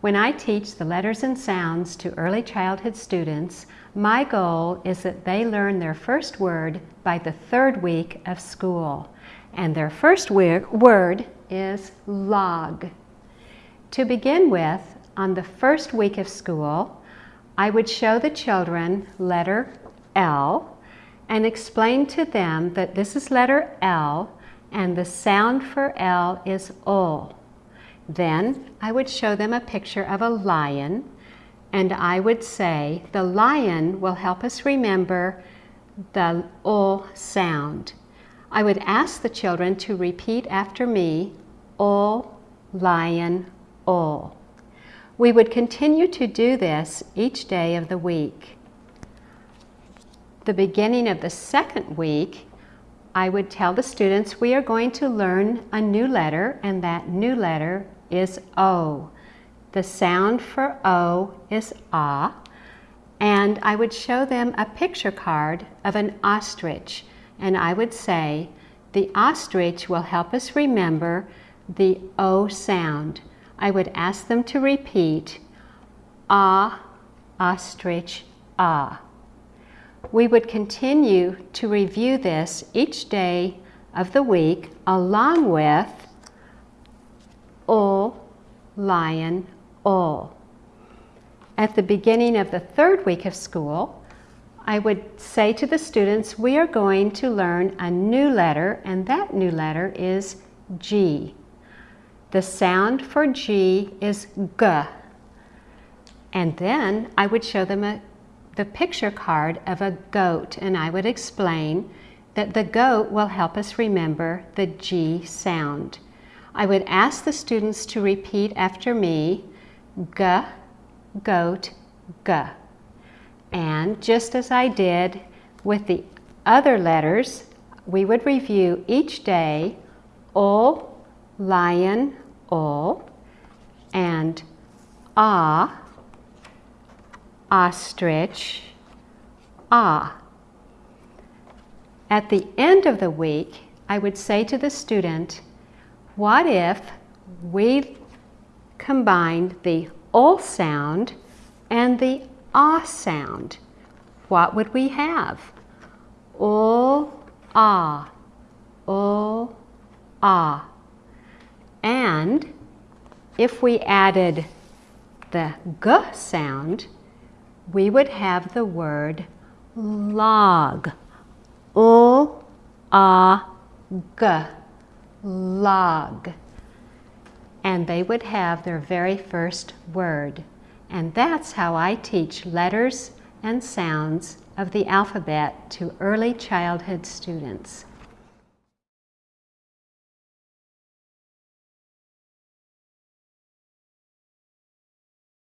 When I teach the letters and sounds to early childhood students, my goal is that they learn their first word by the third week of school. And their first word is log. To begin with, on the first week of school, I would show the children letter L and explain to them that this is letter L and the sound for L is O. Then I would show them a picture of a lion and I would say the lion will help us remember the O sound. I would ask the children to repeat after me, O, lion, O. We would continue to do this each day of the week. The beginning of the second week, I would tell the students we are going to learn a new letter and that new letter is O. The sound for O is ah, and I would show them a picture card of an ostrich, and I would say, the ostrich will help us remember the O sound. I would ask them to repeat, ah, ostrich, ah. We would continue to review this each day of the week along with O, lion, O. At the beginning of the third week of school, I would say to the students, we are going to learn a new letter, and that new letter is G. The sound for G is G. And then I would show them a, the picture card of a goat, and I would explain that the goat will help us remember the G sound. I would ask the students to repeat after me, g, goat, g. And just as I did with the other letters, we would review each day o, lion, o, and ah, ostrich, ah. At the end of the week, I would say to the student, what if we combined the O sound and the ah sound? What would we have? O, ah, O, ah. And if we added the g sound, we would have the word log. O, ah, g log. And they would have their very first word. And that's how I teach letters and sounds of the alphabet to early childhood students.